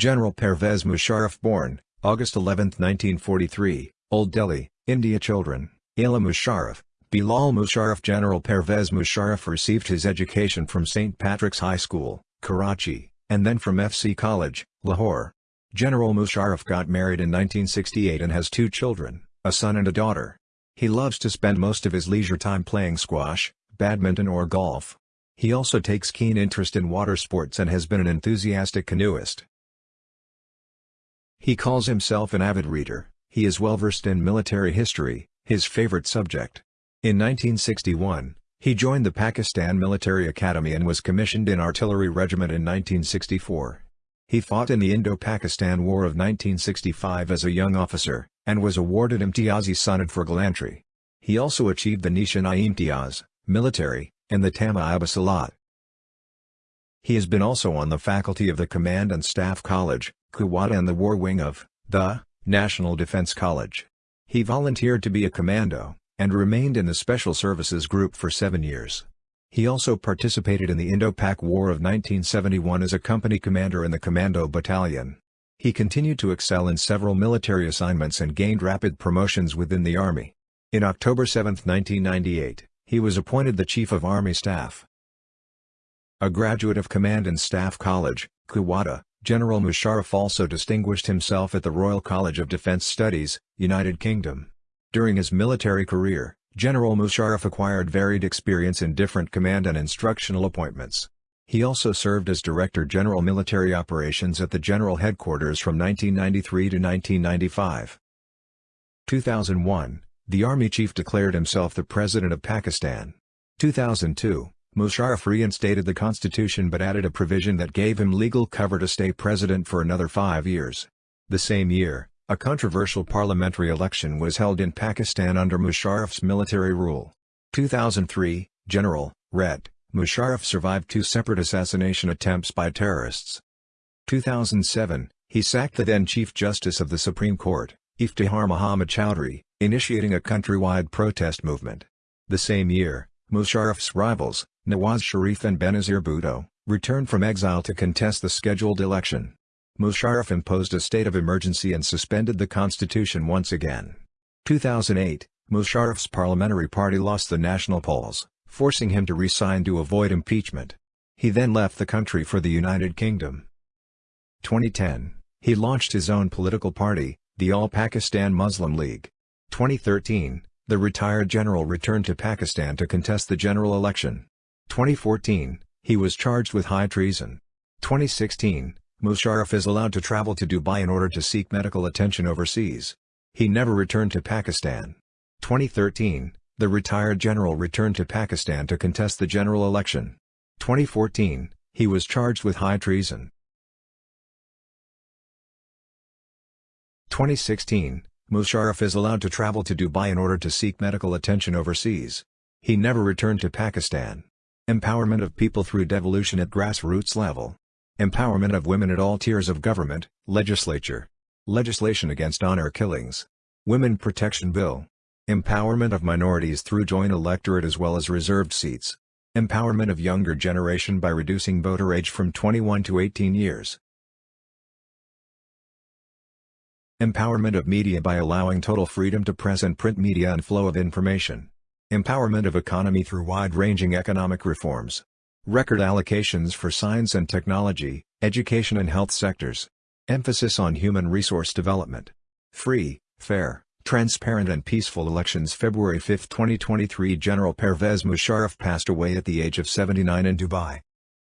General Pervez Musharraf born, August 11, 1943, Old Delhi, India Children, Ila Musharraf, Bilal Musharraf General Pervez Musharraf received his education from St. Patrick's High School, Karachi, and then from FC College, Lahore. General Musharraf got married in 1968 and has two children, a son and a daughter. He loves to spend most of his leisure time playing squash, badminton or golf. He also takes keen interest in water sports and has been an enthusiastic canoeist. He calls himself an avid reader, he is well versed in military history, his favorite subject. In 1961, he joined the Pakistan Military Academy and was commissioned in Artillery Regiment in 1964. He fought in the Indo-Pakistan War of 1965 as a young officer, and was awarded Imtiazi Sanad for gallantry. He also achieved the Nishan-i-Imtiaz, military, and the Tamgha-i-Basalat. He has been also on the faculty of the Command and Staff College, Quetta and the War Wing of, the, National Defense College. He volunteered to be a commando, and remained in the Special Services Group for seven years. He also participated in the Indo-Pak War of 1971 as a company commander in the Commando Battalion. He continued to excel in several military assignments and gained rapid promotions within the Army. In October 7, 1998, he was appointed the Chief of Army Staff. A graduate of Command and Staff College, Quetta, General Musharraf also distinguished himself at the Royal College of Defence Studies, United Kingdom. During his military career, General Musharraf acquired varied experience in different command and instructional appointments. He also served as Director General Military Operations at the General Headquarters from 1993 to 1995. 2001, the Army Chief declared himself the President of Pakistan. 2002, Musharraf reinstated the constitution but added a provision that gave him legal cover to stay president for another five years. The same year, a controversial parliamentary election was held in Pakistan under Musharraf's military rule. 2003, General, Red, Musharraf survived two separate assassination attempts by terrorists. 2007, he sacked the then Chief Justice of the Supreme Court, Iftikhar Muhammad Chowdhury, initiating a countrywide protest movement. The same year, Musharraf's rivals, Nawaz Sharif and Benazir Bhutto, returned from exile to contest the scheduled election. Musharraf imposed a state of emergency and suspended the constitution once again. 2008, Musharraf's parliamentary party lost the national polls, forcing him to resign to avoid impeachment. He then left the country for the United Kingdom. 2010, he launched his own political party, the All Pakistan Muslim League. 2013, the retired general returned to Pakistan to contest the general election. 2014, he was charged with high treason. 2016, Musharraf is allowed to travel to Dubai in order to seek medical attention overseas. He never returned to Pakistan. 2013, the retired general returned to Pakistan to contest the general election. 2014, he was charged with high treason. 2016, Musharraf is allowed to travel to Dubai in order to seek medical attention overseas. He never returned to Pakistan. Empowerment of people through devolution at grassroots level. Empowerment of women at all tiers of government, legislature. Legislation against honor killings. Women Protection Bill. Empowerment of minorities through joint electorate as well as reserved seats. Empowerment of younger generation by reducing voter age from 21 to 18 years. Empowerment of media by allowing total freedom to press and print media and flow of information. Empowerment of economy through wide-ranging economic reforms. Record allocations for science and technology, education and health sectors. Emphasis on human resource development. Free, fair, transparent and peaceful elections February 5, 2023 General Pervez Musharraf passed away at the age of 79 in Dubai.